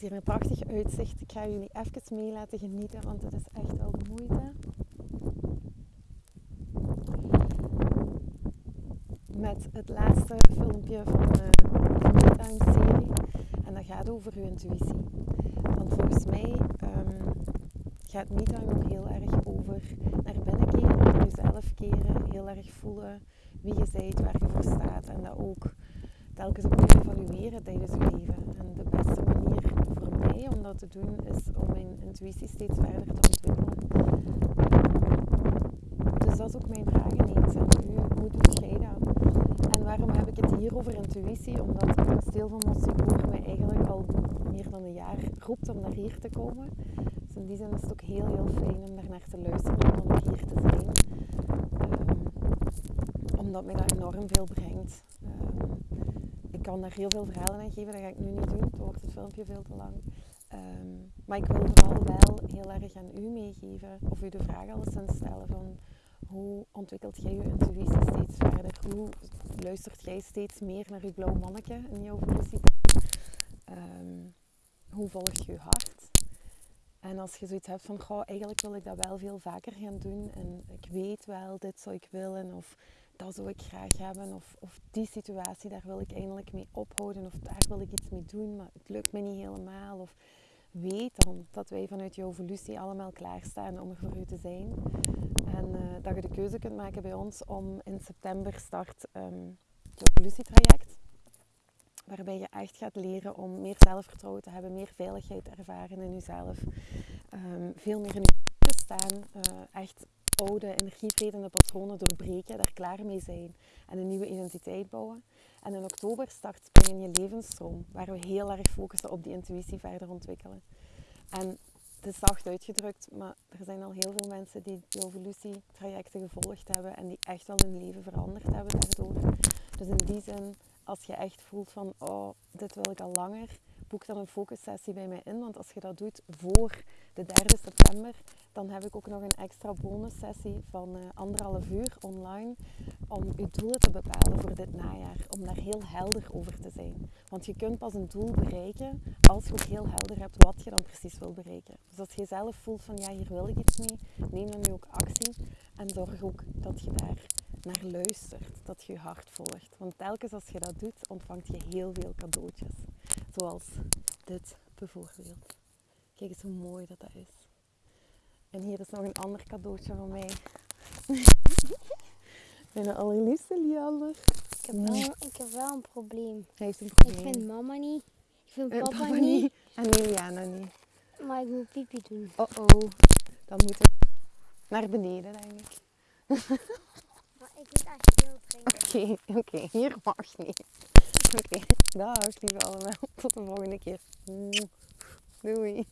hier een prachtig uitzicht. Ik ga jullie even mee laten genieten, want het is echt wel de moeite. Met het laatste filmpje van uh, de MeTime-serie. En dat gaat over uw intuïtie. Want volgens mij um, gaat MeTime ook heel erg over naar binnen keren, jezelf keren, heel erg voelen wie je bent, waar je voor staat. En dat ook telkens opnieuw evalueren tijdens je leven. En de om te doen is om mijn intuïtie steeds verder te ontwikkelen. Dus dat is ook mijn vraag ineens aan u. Hoe doet jij dat? En waarom heb ik het hier over intuïtie? Omdat het kasteel van Mossigour mij eigenlijk al meer dan een jaar roept om naar hier te komen. Dus in die zin is het ook heel heel fijn om daar naar te luisteren, om ook hier te zijn. Um, omdat mij dat enorm veel brengt. Um, ik kan daar heel veel verhalen aan geven, dat ga ik nu niet doen. Dan wordt het filmpje veel te lang. Um, maar ik wil vooral wel heel erg aan u meegeven, of u de vraag alleszins stellen van hoe ontwikkelt jij je intuïtie steeds verder? Hoe luistert jij steeds meer naar je blauw manneke in jouw evolutie? Um, hoe volg je je hart? En als je zoiets hebt van, goh, eigenlijk wil ik dat wel veel vaker gaan doen en ik weet wel, dit zou ik willen of dat zou ik graag hebben of, of die situatie, daar wil ik eindelijk mee ophouden of daar wil ik iets mee doen, maar het lukt me niet helemaal. Of weet dan dat wij vanuit je evolutie allemaal klaarstaan om er voor u te zijn. En uh, dat je de keuze kunt maken bij ons om in september start um, het evolutietraject. Waarbij je echt gaat leren om meer zelfvertrouwen te hebben, meer veiligheid te ervaren in jezelf. Um, veel meer in je te staan. Uh, echt oude patronen doorbreken, daar klaar mee zijn en een nieuwe identiteit bouwen. En in oktober start Spring in je levensstroom, waar we heel erg focussen op die intuïtie verder ontwikkelen. En het is zacht uitgedrukt, maar er zijn al heel veel mensen die die evolutietrajecten gevolgd hebben en die echt wel hun leven veranderd hebben daardoor. Dus in die zin, als je echt voelt van, oh, dit wil ik al langer, boek dan een focussessie bij mij in. Want als je dat doet voor de 3 september, dan heb ik ook nog een extra bonussessie van uh, anderhalf uur online om je doelen te bepalen voor dit najaar. Om daar heel helder over te zijn. Want je kunt pas een doel bereiken als je ook heel helder hebt wat je dan precies wil bereiken. Dus als je zelf voelt van ja, hier wil ik iets mee, neem dan nu ook actie en zorg ook dat je daar naar luistert, dat je je hart volgt. Want telkens als je dat doet, ontvangt je heel veel cadeautjes. Zoals dit bijvoorbeeld. Kijk eens hoe mooi dat, dat is. En hier is nog een ander cadeautje van mij. Mijn allerliefste Liander. Ik heb, wel, ik heb wel een probleem. Hij heeft een probleem. Ik vind mama niet. Ik vind Eh, papa, papa niet. niet. En Liliana niet. Maar ik moet pipi doen. Oh oh. Dan moet ik naar beneden, denk ik. Maar ik moet echt veel drinken. Oké, oké. Hier mag niet. Oké. Dag, lieve allemaal. Tot de volgende keer. Doei.